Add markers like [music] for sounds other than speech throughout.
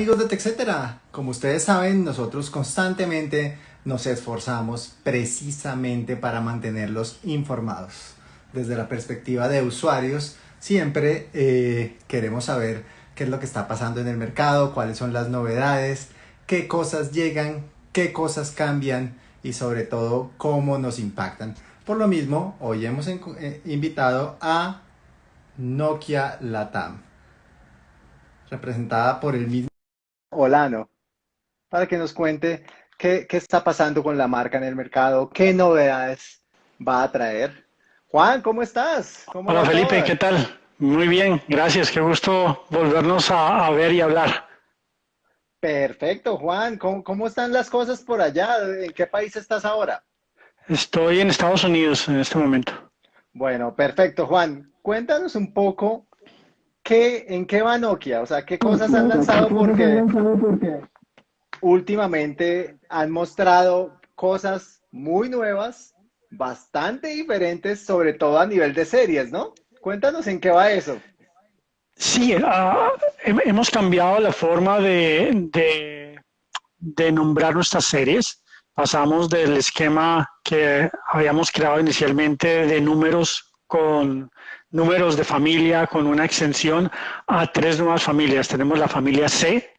amigos de TechCetera, como ustedes saben, nosotros constantemente nos esforzamos precisamente para mantenerlos informados. Desde la perspectiva de usuarios, siempre eh, queremos saber qué es lo que está pasando en el mercado, cuáles son las novedades, qué cosas llegan, qué cosas cambian y sobre todo cómo nos impactan. Por lo mismo, hoy hemos eh, invitado a Nokia Latam, representada por el mismo Olano, para que nos cuente qué, está pasando con la marca en el mercado, qué novedades va a traer. Juan, ¿cómo estás? Hola Felipe, ¿qué tal? Muy bien, gracias, qué gusto volvernos a, ver y hablar. Perfecto, Juan, ¿Cómo, ¿cómo están las cosas por allá? ¿En qué país estás ahora? Estoy en Estados Unidos en este momento. Bueno, perfecto, Juan. Cuéntanos un poco en qué va Nokia, o sea, qué cosas han lanzado porque últimamente han mostrado cosas muy nuevas, bastante diferentes, sobre todo a nivel de series, ¿no? Cuéntanos en qué va eso. Sí, ah, hemos cambiado la forma de nombrar nuestras series pasamos del esquema que habíamos creado inicialmente de números con números de familia con una extensión a tres nuevas familias. Tenemos la familia C,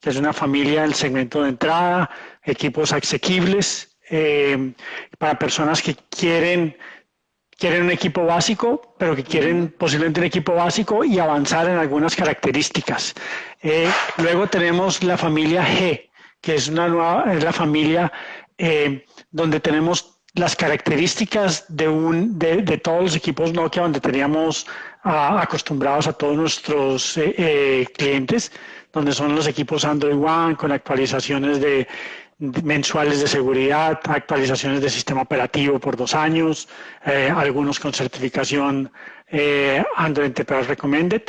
que es una familia del segmento de entrada, equipos asequibles eh, para personas que quieren, quieren un equipo básico, pero que quieren posiblemente un equipo básico y avanzar en algunas características. Eh, luego tenemos la familia G, que es una nueva, es la familia eh, donde tenemos las características de, un, de, todos los equipos Nokia donde teníamos acostumbrados a todos nuestros eh, eh, clientes, donde son los equipos Android One con actualizaciones de, mensuales de seguridad, actualizaciones de sistema operativo por dos años, algunos con certificación Android Enterprise Recommended.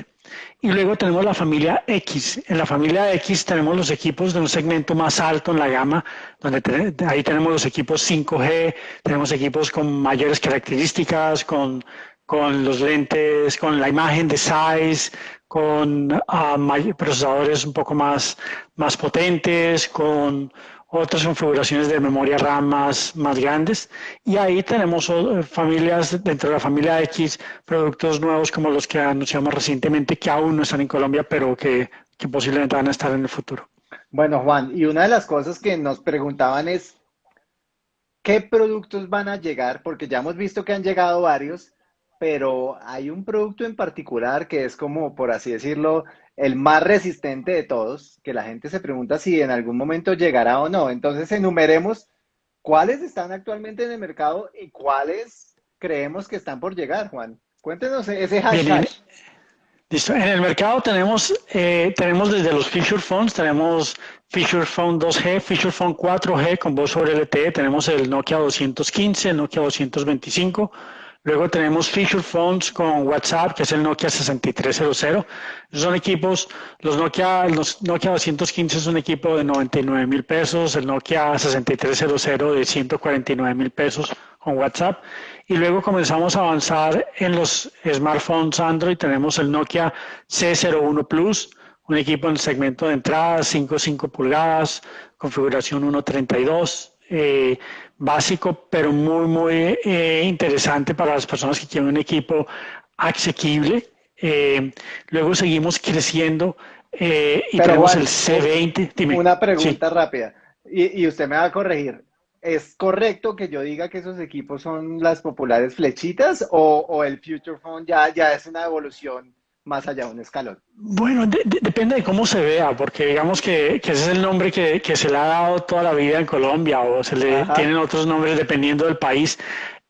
Y luego tenemos la familia X. En la familia X tenemos los equipos de un segmento más alto en la gama, donde ahí tenemos los equipos 5G, tenemos equipos con mayores características, con, con los lentes, con la imagen de size, con uh, procesadores un poco más, más potentes, con otras configuraciones de memoria RAM más, grandes. Y ahí tenemos eh, familias dentro de la familia X, productos nuevos como los que anunciamos recientemente, que aún no están en Colombia, pero que, que posiblemente van a estar en el futuro. Bueno, Juan, y una de las cosas que nos preguntaban es, ¿qué productos van a llegar? Porque ya hemos visto que han llegado varios, pero hay un producto en particular que es como, por así decirlo, el más resistente de todos, que la gente se pregunta si en algún momento llegará o no. Entonces enumeremos cuáles están actualmente en el mercado y cuáles creemos que están por llegar, Juan. Cuéntenos ese hashtag. listo. En el mercado tenemos, eh, tenemos desde los Feature Phones, tenemos Feature Phone 2G, Feature Phone 4G con voz sobre LTE, tenemos el Nokia 215, el Nokia 225, Luego tenemos feature phones con WhatsApp, que es el Nokia 6300. Son equipos, los Nokia, los Nokia 215 es un equipo de 99 mil pesos, el Nokia 6300 de 149 mil pesos con WhatsApp. Y luego comenzamos a avanzar en los smartphones Android. Tenemos el Nokia C01 Plus, un equipo en el segmento de entrada, 5,5 pulgadas, configuración 132. Eh, básico, pero muy, muy eh, interesante para las personas que quieren un equipo asequible. Eh, luego seguimos creciendo eh, y tenemos el C20. Una pregunta rápida, y, usted me va a corregir. ¿Es correcto que yo diga que esos equipos son las populares flechitas o, el Future Phone ya, ya es una evolución más allá de un escalón? Bueno, depende de cómo se vea, porque digamos que, ese es el nombre que, se le ha dado toda la vida en Colombia o se le tienen otros nombres dependiendo del país.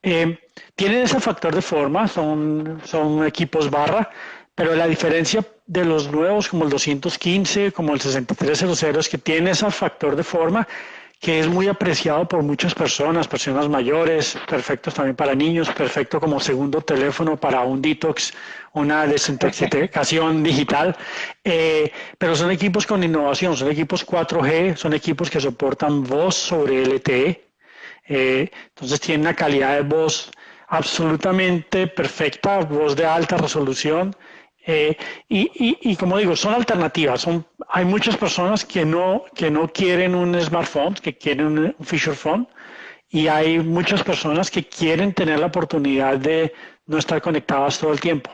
Eh, tienen ese factor de forma, son, son equipos barra, pero la diferencia de los nuevos como el 215, como el 6300 es que tiene ese factor de forma que es muy apreciado por muchas personas, personas mayores, perfectos también para niños, perfecto como segundo teléfono para un detox, una desintoxicación digital, eh, pero son equipos con innovación, son equipos 4G, son equipos que soportan voz sobre LTE, eh, entonces tienen una calidad de voz absolutamente perfecta, voz de alta resolución, Eh, y, como digo, son alternativas. Son, hay muchas personas que no, que no quieren un smartphone, que quieren un, feature phone, y hay muchas personas que quieren tener la oportunidad de no estar conectadas todo el tiempo.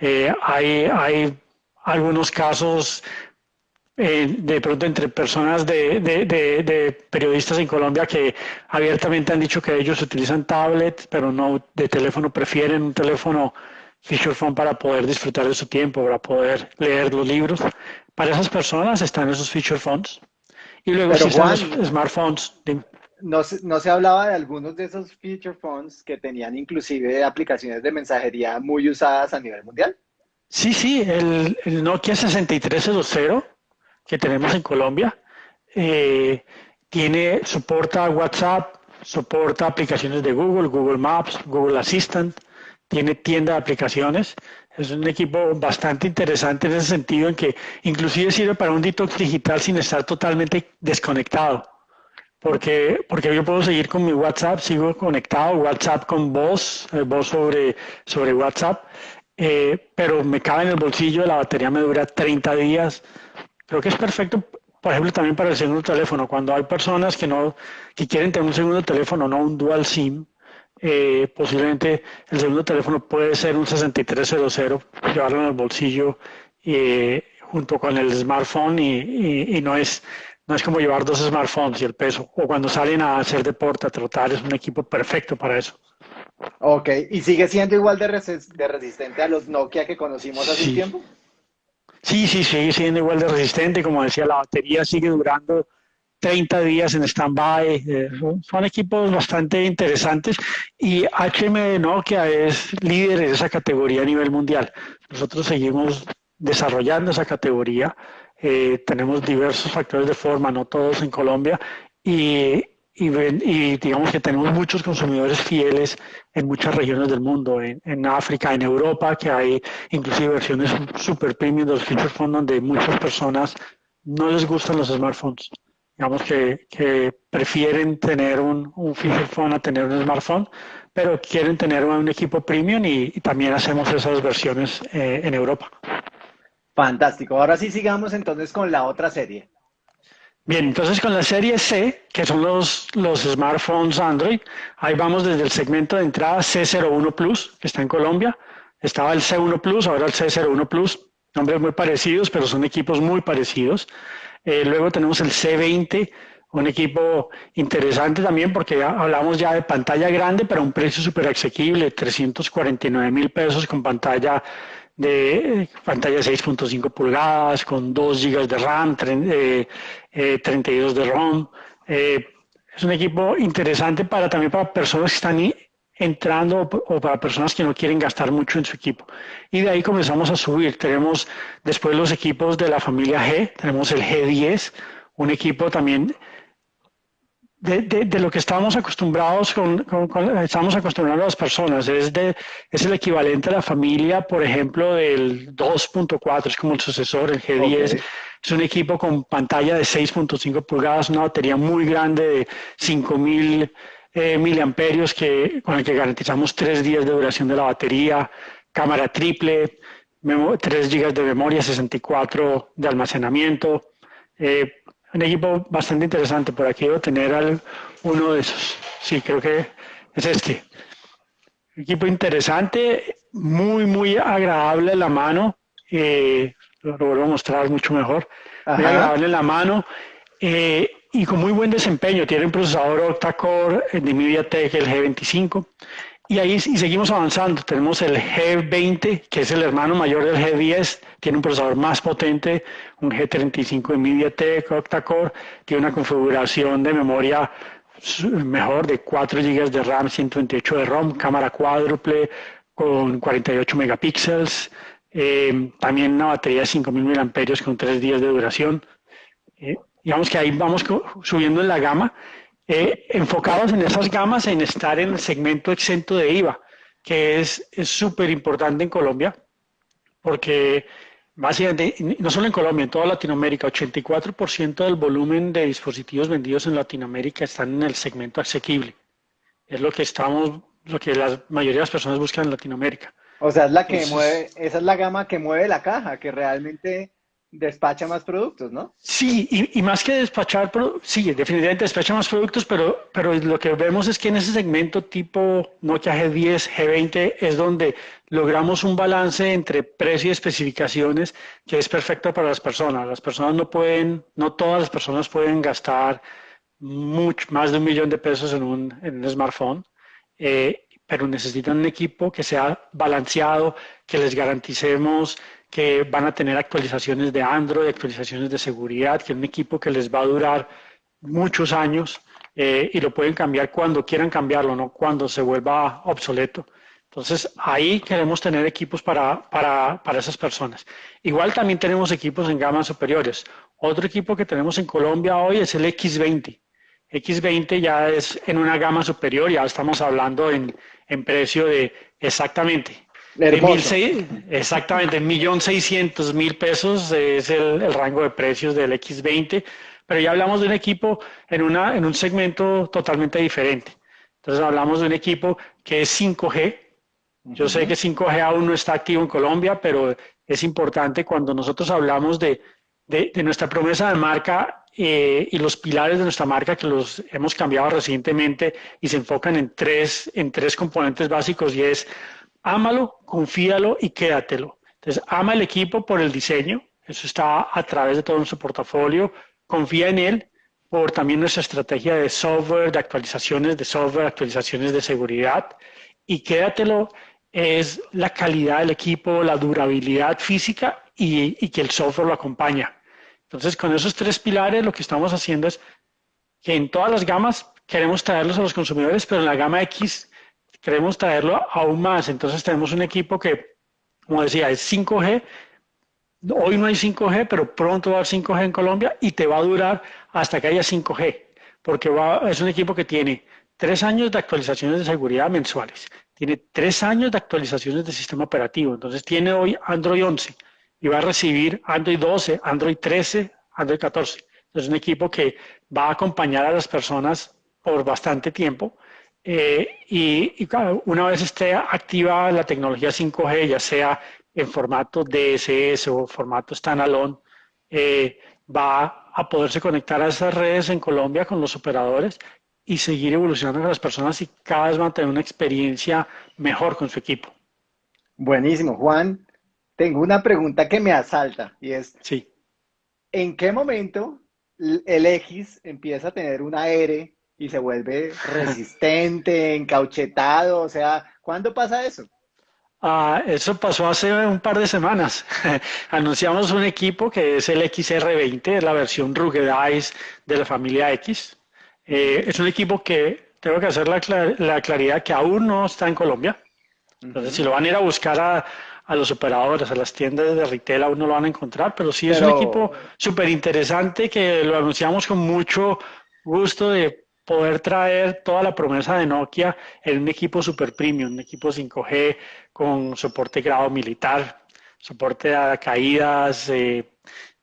Eh, hay, hay algunos casos eh, de pronto entre personas de, de, periodistas en Colombia que abiertamente han dicho que ellos utilizan tablets, pero no de teléfono, prefieren un teléfono feature phone para poder disfrutar de su tiempo, para poder leer los libros. Para esas personas están esos feature phones. Y luego están los smartphones. No se, no se hablaba de algunos de esos feature phones que tenían inclusive aplicaciones de mensajería muy usadas a nivel mundial. Sí, sí, el, el Nokia 6300 que tenemos en Colombia. Eh, tiene, soporta WhatsApp, soporta aplicaciones de Google, Google Maps, Google Assistant, tiene tienda de aplicaciones. Es un equipo bastante interesante en ese sentido, en que inclusive sirve para un detox digital sin estar totalmente desconectado. Porque, porque yo puedo seguir con mi WhatsApp, sigo conectado, WhatsApp con voz, eh, voz sobre, sobre WhatsApp, eh, pero me cabe en el bolsillo, la batería me dura 30 días, Creo que es perfecto, por ejemplo, también para el segundo teléfono. Cuando hay personas que no que quieren tener un segundo teléfono, no un dual SIM, eh, posiblemente el segundo teléfono puede ser un 6300, llevarlo en el bolsillo eh, junto con el smartphone y, no es no es como llevar dos smartphones y el peso. O cuando salen a hacer deporte, a trotar, es un equipo perfecto para eso. Ok, ¿y sigue siendo igual de, resistente a los Nokia que conocimos hace un tiempo? Sí, sí, sigue siendo igual de resistente. Como decía, la batería sigue durando 30 días en stand-by. Eh, son, equipos bastante interesantes y HM Nokia es líder en esa categoría a nivel mundial. Nosotros seguimos desarrollando esa categoría. Eh, tenemos diversos factores de forma, no todos en Colombia, y, y, digamos que tenemos muchos consumidores fieles en muchas regiones del mundo, en, África, en Europa, que hay inclusive versiones super premium de los feature phones donde muchas personas no les gustan los smartphones. Digamos que, que prefieren tener un, un, feature phone a tener un smartphone, pero quieren tener un equipo premium y, también hacemos esas versiones eh, en Europa. Fantástico. Ahora sí sigamos entonces con la otra serie. Bien, entonces con la serie C, que son los, los smartphones Android, ahí vamos desde el segmento de entrada C01 Plus, que está en Colombia. Estaba el C1 Plus, ahora el C01 Plus, nombres muy parecidos, pero son equipos muy parecidos. Eh, luego tenemos el C20, un equipo interesante también porque hablamos ya de pantalla grande, pero un precio súper asequible, 349 mil pesos con pantalla de pantalla 6.5 pulgadas, con 2 GB de RAM, 32 eh, de ROM. Eh, es un equipo interesante para también para personas que están entrando o para personas que no quieren gastar mucho en su equipo. Y de ahí comenzamos a subir. Tenemos después los equipos de la familia G, tenemos el G10, un equipo también de, lo que estábamos acostumbrados con, estamos acostumbrados a las personas. Es, de, es el equivalente a la familia, por ejemplo, del 2.4, es como el sucesor, el G10. Es un equipo con pantalla de 6.5 pulgadas, una batería muy grande de 5000 eh, miliamperios que, con el que garantizamos tres días de duración de la batería, cámara triple, 3 GB de memoria, 64 de almacenamiento. Eh, un equipo bastante interesante. Por aquí debo tener uno de esos. Sí, creo que es este. Equipo interesante, muy, muy agradable en la mano. Eh, lo, vuelvo a mostrar mucho mejor. Muy agradable la mano. Eh, y con muy buen desempeño. Tiene un procesador octa-core de MediaTek, el G25. Y ahí y seguimos avanzando. Tenemos el G20, que es el hermano mayor del G10, tiene un procesador más potente, un G35 de MediaTek octa-core, tiene una configuración de memoria mejor de 4 GB de RAM, 128 de ROM, cámara cuádruple con 48 megapíxeles, eh, también una batería de 5000 mAh con 3 días de duración. Eh, digamos que ahí vamos subiendo en la gama eh, enfocados en esas gamas, en estar en el segmento exento de IVA, que es súper importante en Colombia, porque básicamente, no solo en Colombia, en toda Latinoamérica, 84% del volumen de dispositivos vendidos en Latinoamérica están en el segmento asequible. Es lo que estamos, lo que la mayoría de las personas buscan en Latinoamérica. O sea, es la que mueve, esa es la gama que mueve la caja, que realmente despacha más productos, ¿no? Sí, y, más que despachar, sí, definitivamente despacha más productos, pero, pero lo que vemos es que en ese segmento tipo Nokia G10, G20 es donde logramos un balance entre precio y especificaciones que es perfecto para las personas. Las personas no pueden, no todas las personas pueden gastar mucho, más de un millón de pesos en un, en un smartphone. Eh, pero necesitan un equipo que sea balanceado, que les garanticemos que van a tener actualizaciones de Android, actualizaciones de seguridad, que es un equipo que les va a durar muchos años eh, y lo pueden cambiar cuando quieran cambiarlo, no cuando se vuelva obsoleto. Entonces, ahí queremos tener equipos para, para, para esas personas. Igual también tenemos equipos en gamas superiores. Otro equipo que tenemos en Colombia hoy es el X20. X20 ya es en una gama superior, ya estamos hablando en, en precio de exactamente de exactamente, millón seiscientos mil pesos es el, rango de precios del X20, pero ya hablamos de un equipo en, una, en un segmento totalmente diferente. Entonces hablamos de un equipo que es 5G. Yo sé que 5G aún no está activo en Colombia, pero es importante cuando nosotros hablamos de, de, nuestra promesa de marca eh, y los pilares de nuestra marca que los hemos cambiado recientemente y se enfocan en tres, en tres componentes básicos y es ámalo, confíalo y quédatelo. Entonces, ama el equipo por el diseño, eso está a través de todo nuestro portafolio, confía en él por también nuestra estrategia de software, de actualizaciones de software, actualizaciones de seguridad y quédatelo es la calidad del equipo, la durabilidad física y, y que el software lo acompaña. Entonces, con esos tres pilares lo que estamos haciendo es que en todas las gamas queremos traerlos a los consumidores, pero en la gama X queremos traerlo aún más. Entonces tenemos un equipo que, como decía, es 5G. Hoy no hay 5G, pero pronto va a haber 5G en Colombia y te va a durar hasta que haya 5G, porque es un equipo que tiene tres años de actualizaciones de seguridad mensuales, tiene tres años de actualizaciones de sistema operativo, entonces tiene hoy Android 11 y va a recibir Android 12, Android 13, Android 14. Es un equipo que va a acompañar a las personas por bastante tiempo eh, y, una vez esté activa la tecnología 5G, ya sea en formato DSS o formato standalone, eh, va a poderse conectar a esas redes en Colombia con los operadores y seguir evolucionando con las personas y cada vez van a tener una experiencia mejor con su equipo. Buenísimo, Juan. Tengo una pregunta que me asalta y es, sí. ¿en qué momento el X empieza a tener una R y se vuelve resistente, [laughs] encauchetado, o sea, ¿cuándo pasa eso? Ah, eso pasó hace un par de semanas. [laughs] Anunciamos un equipo que es el XR20, la versión Ruggedize de la familia X. Eh, es un equipo que tengo que hacer la, la, claridad que aún no está en Colombia. Entonces, si lo van a ir a buscar a, a, los operadores, a las tiendas de retail, aún no lo van a encontrar, pero sí es un equipo súper interesante que lo anunciamos con mucho gusto de poder traer toda la promesa de Nokia en un equipo super premium, un equipo 5G con soporte grado militar, soporte a caídas, eh,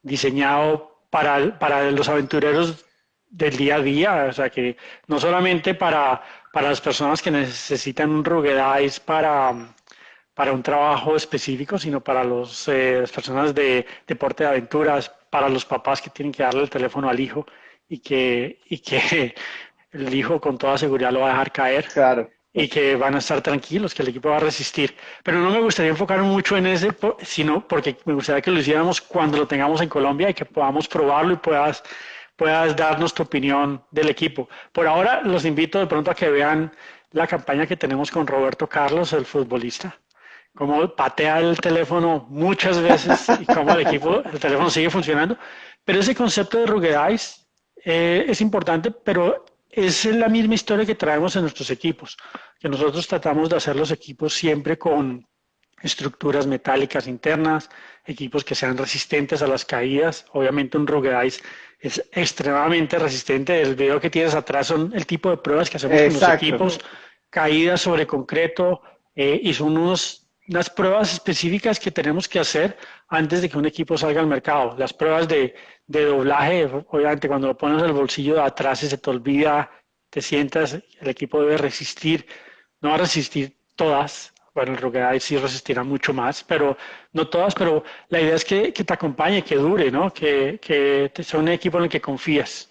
diseñado para, para los aventureros del día a día, o sea que no solamente para, para las personas que necesitan un ruggedize para, para un trabajo específico, sino para los, eh, las personas de deporte de aventuras, para los papás que tienen que darle el teléfono al hijo y que, y que el hijo con toda seguridad lo va a dejar caer. Claro. Y que van a estar tranquilos, que el equipo va a resistir. Pero no me gustaría enfocar mucho en ese, sino porque me gustaría que lo hiciéramos cuando lo tengamos en Colombia y que podamos probarlo y puedas, puedas darnos tu opinión del equipo. Por ahora los invito de pronto a que vean la campaña que tenemos con Roberto Carlos, el futbolista. Cómo patea el teléfono muchas veces y cómo el equipo, el teléfono sigue funcionando. Pero ese concepto de ruggedize eh, es importante, pero es la misma historia que traemos en nuestros equipos, que nosotros tratamos de hacer los equipos siempre con estructuras metálicas internas, equipos que sean resistentes a las caídas. Obviamente un ruggedize es extremadamente resistente. El video que tienes atrás son el tipo de pruebas que hacemos con los equipos, caídas sobre concreto, eh, y son unos, unas pruebas específicas que tenemos que hacer antes de que un equipo salga al mercado. Las pruebas de, de doblaje, obviamente cuando lo pones en el bolsillo de atrás y se te olvida, te sientas, el equipo debe resistir, no va a resistir todas, bueno, el Rugeye sí resistirá mucho más, pero no todas, pero la idea es que, te acompañe, que dure, ¿no? Que, que sea un equipo en el que confías.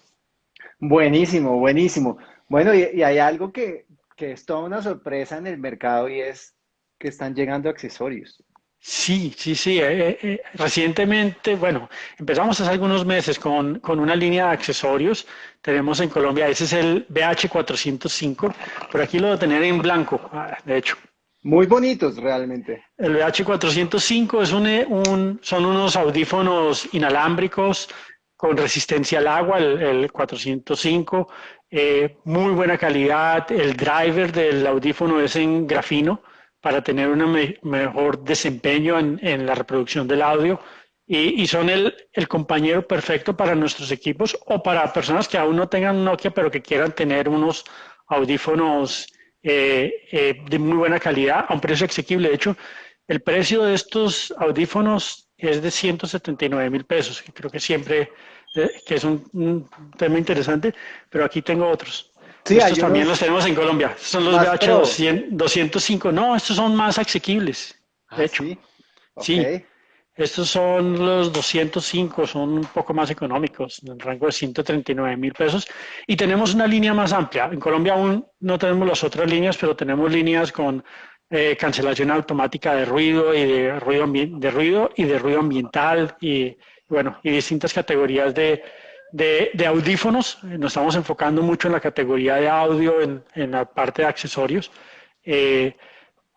Buenísimo, buenísimo. Bueno, y, hay algo que, que es toda una sorpresa en el mercado y es que están llegando accesorios. Sí, sí, sí. Eh, eh, recientemente, bueno, empezamos hace algunos meses con, con, una línea de accesorios. Tenemos en Colombia, ese es el BH405. Por aquí lo voy a tener en blanco, ah, de hecho. Muy bonitos realmente. El BH405 es eh, un, son unos audífonos inalámbricos con resistencia al agua, el, 405. muy buena calidad. El driver del audífono es en grafino para tener un mejor desempeño en, la reproducción del audio y, son el, compañero perfecto para nuestros equipos o para personas que aún no tengan Nokia pero que quieran tener unos audífonos eh, eh, de muy buena calidad a un precio asequible. De hecho, el precio de estos audífonos es de 179 mil pesos, que creo que siempre eh, que es un tema interesante, pero aquí tengo otros. Sí, estos también los tenemos en Colombia. son los BH 205. No, estos son más asequibles. De ah, hecho. Sí. Estos son los 205, son un poco más económicos, en el rango de 139 mil pesos. Y tenemos una línea más amplia. En Colombia aún no tenemos las otras líneas, pero tenemos líneas con eh, cancelación automática de ruido y de ruido, de ruido y de ruido ambiental y bueno, y distintas categorías de, de, audífonos, nos estamos enfocando mucho en la categoría de audio, en, la parte de accesorios, eh,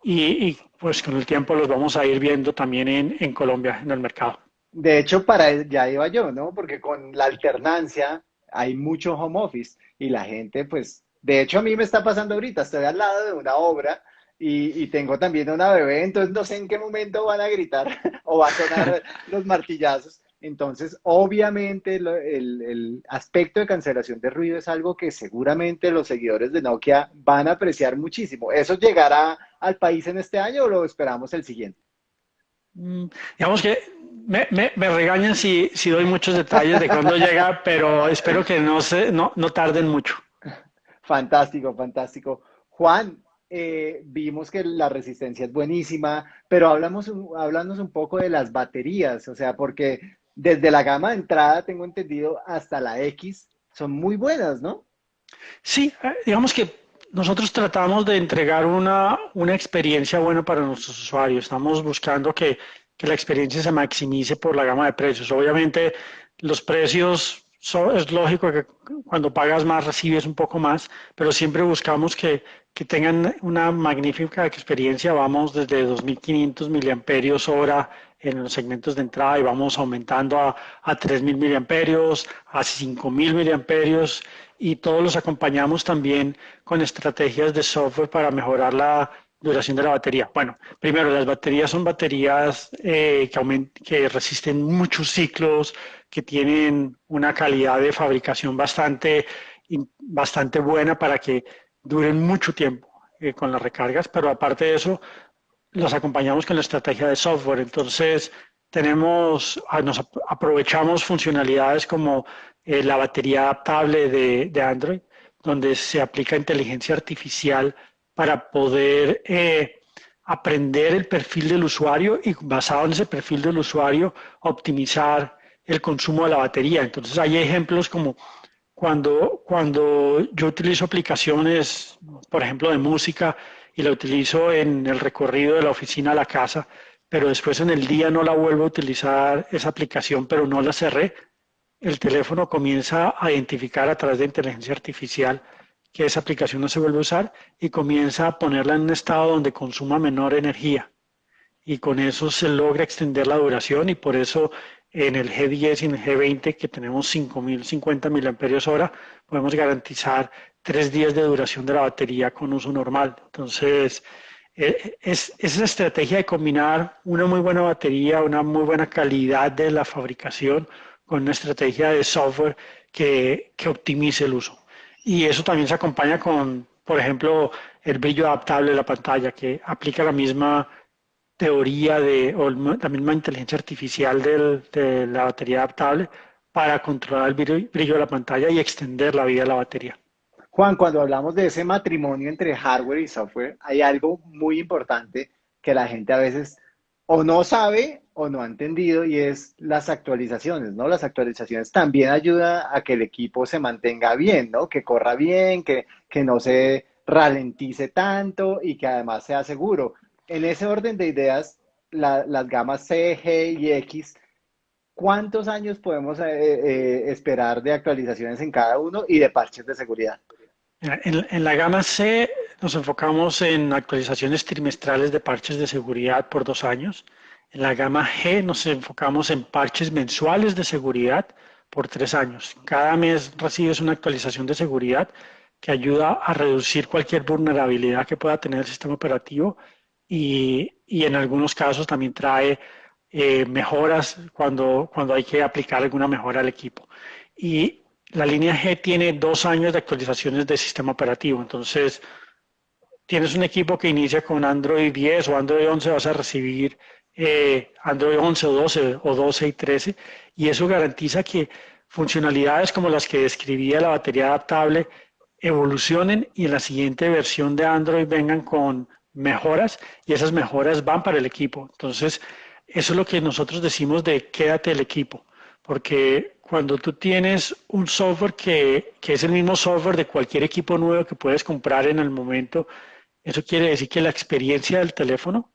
y, pues con el tiempo los vamos a ir viendo también en, Colombia, en el mercado. De hecho, para ya iba yo, ¿no? Porque con la alternancia hay mucho home office y la gente, pues, de hecho a mí me está pasando ahorita, estoy al lado de una obra y, y, tengo también una bebé, entonces no sé en qué momento van a gritar [laughs] o va a sonar los martillazos. Entonces, obviamente, el, aspecto de cancelación de ruido es algo que seguramente los seguidores de Nokia van a apreciar muchísimo. ¿Eso llegará al país en este año o lo esperamos el siguiente? Mm, digamos que me, regañan si, doy muchos detalles de cuándo llega, pero espero que no, se, no, tarden mucho. Fantástico, fantástico. Juan, eh, vimos que la resistencia es buenísima, pero hablamos, hablamos un poco de las baterías, o sea, porque desde la gama de entrada, tengo entendido, hasta la X, son muy buenas, ¿no? Sí, eh, digamos que nosotros tratamos de entregar una, una experiencia buena para nuestros usuarios. Estamos buscando que, que, la experiencia se maximice por la gama de precios. Obviamente, los precios, es lógico que cuando pagas más recibes un poco más, pero siempre buscamos que, que tengan una magnífica experiencia. Vamos desde 2.500 miliamperios hora en los segmentos de entrada y vamos aumentando a, a 3.000 miliamperios, a 5.000 miliamperios y todos los acompañamos también con estrategias de software para mejorar la duración de la batería. Bueno, primero, las baterías son baterías eh, que, que resisten muchos ciclos, que tienen una calidad de fabricación bastante, bastante buena para que duren mucho tiempo eh, con las recargas, pero aparte de eso, los acompañamos con la estrategia de software. Entonces, tenemos, ah, nos aprovechamos funcionalidades como eh, la batería adaptable de, Android, donde se aplica inteligencia artificial para poder eh, aprender el perfil del usuario y basado en ese perfil del usuario optimizar el consumo de la batería. Entonces hay ejemplos como cuando, cuando yo utilizo aplicaciones, por ejemplo, de música, y la utilizo en el recorrido de la oficina a la casa, pero después en el día no la vuelvo a utilizar esa aplicación, pero no la cerré, el teléfono comienza a identificar a través de inteligencia artificial que esa aplicación no se vuelve a usar y comienza a ponerla en un estado donde consuma menor energía. Y con eso se logra extender la duración y por eso en el G10 y en el G20 que tenemos 5.050 mAh podemos garantizar tres días de duración de la batería con uso normal. Entonces, eh, es, esa estrategia de combinar una muy buena batería, una muy buena calidad de la fabricación con una estrategia de software que, que optimice el uso. Y eso también se acompaña con, por ejemplo, el brillo adaptable de la pantalla, que aplica la misma teoría de, o la misma inteligencia artificial de la batería adaptable para controlar el brillo de la pantalla y extender la vida de la batería. Juan, cuando hablamos de ese matrimonio entre hardware y software, hay algo muy importante que la gente a veces o no sabe o no ha entendido y es las actualizaciones, ¿no? Las actualizaciones también ayudan a que el equipo se mantenga bien, ¿no? Que corra bien, que, que no se ralentice tanto y que además sea seguro. En ese orden de ideas, las gamas C, G y X, ¿cuántos años podemos eh, eh, esperar de actualizaciones en cada uno y de parches de seguridad? En, en, la gama C nos enfocamos en actualizaciones trimestrales de parches de seguridad por dos años. En la gama G nos enfocamos en parches mensuales de seguridad por tres años. Cada mes recibes una actualización de seguridad que ayuda a reducir cualquier vulnerabilidad que pueda tener el sistema operativo y, y en algunos casos también trae eh, mejoras cuando, cuando hay que aplicar alguna mejora al equipo. Y la línea G tiene dos años de actualizaciones de sistema operativo. Entonces, tienes un equipo que inicia con Android 10 o Android 11, vas a recibir eh, Android 11 o 12 o 12 y 13. Y eso garantiza que funcionalidades como las que describía la batería adaptable evolucionen y en la siguiente versión de Android vengan con mejoras y esas mejoras van para el equipo. Entonces, eso es lo que nosotros decimos de quédate el equipo, porque cuando tú tienes un software que, que, es el mismo software de cualquier equipo nuevo que puedes comprar en el momento, eso quiere decir que la experiencia del teléfono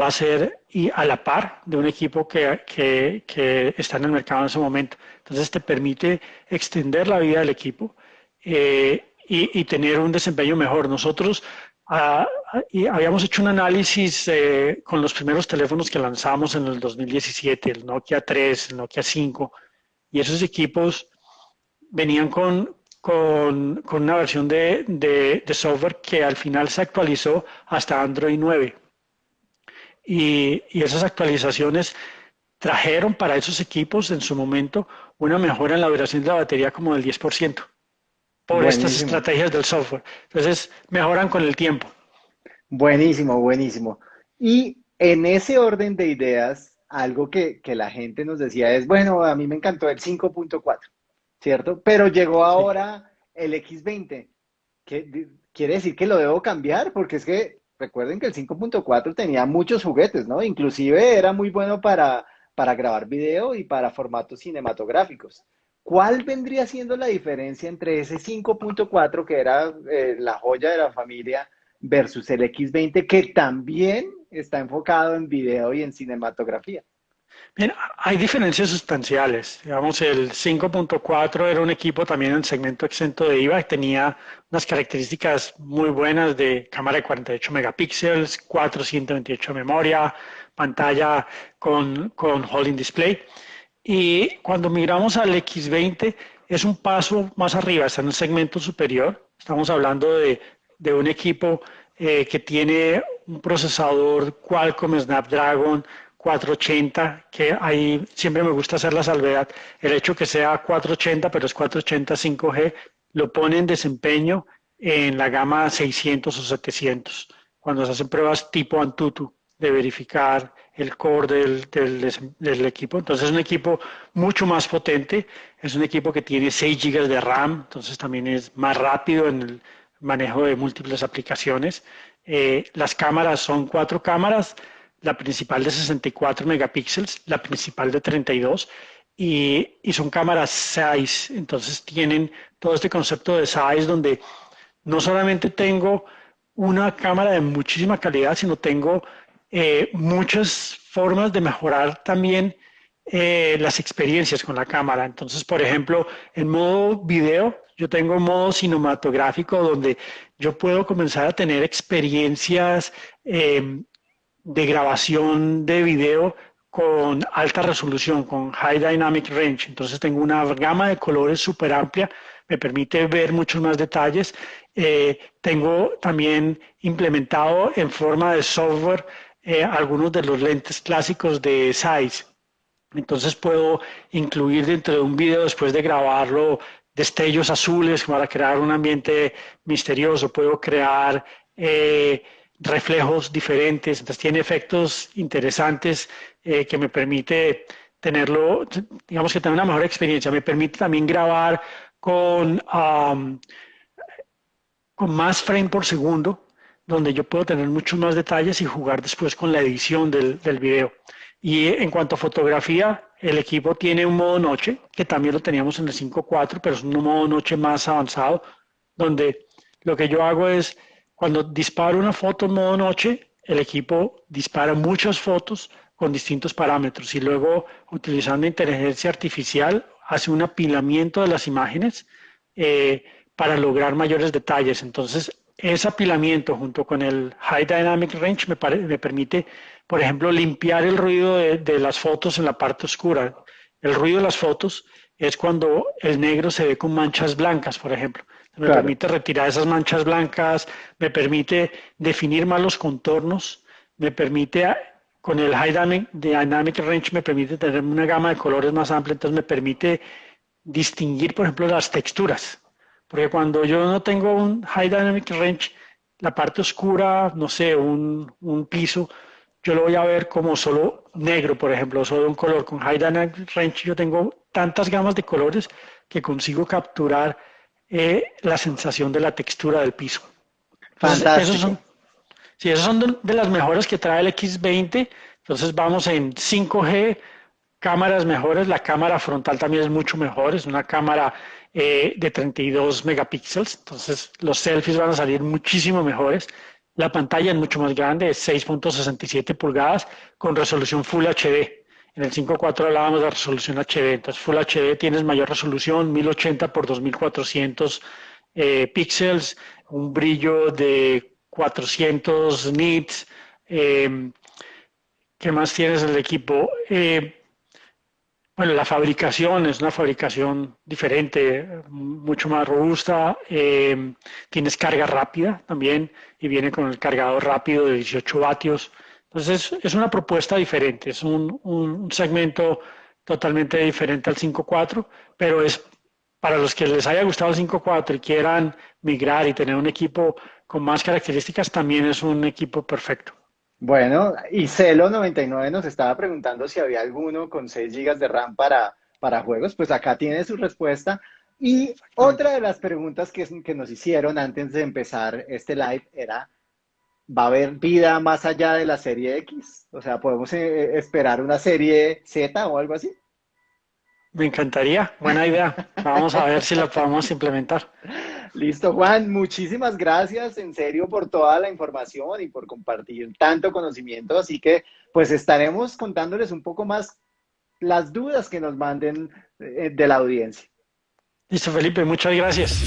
va a ser y a la par de un equipo que, que, que está en el mercado en ese momento. Entonces te permite extender la vida del equipo eh, y, tener un desempeño mejor. Nosotros Ah, y habíamos hecho un análisis eh, con los primeros teléfonos que lanzamos en el 2017, el Nokia 3, el Nokia 5, y esos equipos venían con, con, con una versión de, de, de, software que al final se actualizó hasta Android 9. Y, y esas actualizaciones trajeron para esos equipos en su momento una mejora en la duración de la batería como del 10% por estas estrategias del software. Entonces, mejoran con el tiempo. Buenísimo, buenísimo. Y en ese orden de ideas, algo que, que la gente nos decía es, bueno, a mí me encantó el 5.4, ¿cierto? Pero llegó ahora el X20. ¿Qué, ¿Quiere decir que lo debo cambiar? Porque es que recuerden que el 5.4 tenía muchos juguetes, ¿no? Inclusive era muy bueno para, para grabar video y para formatos cinematográficos. ¿Cuál vendría siendo la diferencia entre ese 5.4 que era eh, la joya de la familia versus el X20 que también está enfocado en video y en cinematografía? Bien, hay diferencias sustanciales. Digamos, el 5.4 era un equipo también en segmento exento de IVA, tenía unas características muy buenas de cámara de 48 megapíxeles, 428 de memoria, pantalla con, con holding display. Y cuando miramos al X20 es un paso más arriba, está en el segmento superior. Estamos hablando de, de un equipo eh, que tiene un procesador Qualcomm Snapdragon 480, que ahí siempre me gusta hacer la salvedad. El hecho que sea 480, pero es 480 5G, lo pone en desempeño en la gama 600 o 700, cuando se hacen pruebas tipo Antutu de verificar el core del, equipo. Entonces es un equipo mucho más potente, es un equipo que tiene 6 GB de RAM, entonces también es más rápido en el manejo de múltiples aplicaciones. Eh, las cámaras son cuatro cámaras, la principal de 64 megapíxeles, la principal de 32 y, y son cámaras size, entonces tienen todo este concepto de size donde no solamente tengo una cámara de muchísima calidad, sino tengo eh, muchas formas de mejorar también eh, las experiencias con la cámara. Entonces, por ejemplo, en modo video, yo tengo un modo cinematográfico donde yo puedo comenzar a tener experiencias eh, de grabación de video con alta resolución, con High Dynamic Range. Entonces tengo una gama de colores súper amplia, me permite ver muchos más detalles. tengo también implementado en forma de software eh, algunos de los lentes clásicos de Zeiss. Entonces puedo incluir dentro de un video después de grabarlo destellos azules para crear un ambiente misterioso. Puedo crear eh, reflejos diferentes. Entonces tiene efectos interesantes eh, que me permite tenerlo, digamos que tener una mejor experiencia. Me permite también grabar con, más frame por segundo donde yo puedo tener muchos más detalles y jugar después con la edición del video. Y en cuanto a fotografía, el equipo tiene un modo noche, que también lo teníamos en el 5.4, pero es un modo noche más avanzado, donde lo que yo hago es, cuando disparo una foto en modo noche, el equipo dispara muchas fotos con distintos parámetros y luego, utilizando inteligencia artificial, hace un apilamiento de las imágenes eh, para lograr mayores detalles. Entonces, ese apilamiento junto con el High Dynamic Range me, me permite, por ejemplo, limpiar el ruido de, las fotos en la parte oscura. El ruido de las fotos es cuando el negro se ve con manchas blancas, por ejemplo. Me permite retirar esas manchas blancas, me permite definir más los contornos, me permite, con el High Dynamic, Dynamic Range, me permite tener una gama de colores más amplia, entonces me permite distinguir, por ejemplo, las texturas. Porque cuando yo no tengo un High Dynamic Range, la parte oscura, no sé, un, un piso, yo lo voy a ver como solo negro, por ejemplo, solo un color. Con High Dynamic Range yo tengo tantas gamas de colores que consigo capturar eh, la sensación de la textura del piso. Fantástico. Esos son, sí, esos son de, las mejores que trae el X20. Entonces vamos en 5G, cámaras mejores. La cámara frontal también es mucho mejor. Es una cámara eh, de 32 megapíxeles, entonces los selfies van a salir muchísimo mejores. La pantalla es mucho más grande, es 6.67 pulgadas con resolución Full HD. En el 5.4 hablábamos de resolución HD, entonces Full HD tienes mayor resolución, 1080 por 2400 eh, píxeles, un brillo de 400 nits. Eh, ¿Qué más tienes en el equipo? Bueno, la fabricación es una fabricación diferente, mucho más robusta. Eh, tienes carga rápida también y viene con el cargador rápido de 18 vatios. Entonces es una propuesta diferente, es un, segmento totalmente diferente al 5.4, pero es para los que les haya gustado el 5.4 y quieran migrar y tener un equipo con más características, también es un equipo perfecto. Bueno, y Celo99 nos estaba preguntando si había alguno con 6 GB de RAM para, para juegos. Pues acá tiene su respuesta. Y otra de las preguntas que, que nos hicieron antes de empezar este live era, ¿va a haber vida más allá de la serie X? O sea, ¿podemos eh, esperar una serie Z o algo así? Me encantaría, buena idea. Vamos a ver si la podemos implementar. [laughs] Listo, Juan, muchísimas gracias en serio por toda la información y por compartir tanto conocimiento. Así que pues estaremos contándoles un poco más las dudas que nos manden eh, de la audiencia. Listo, Felipe, muchas gracias.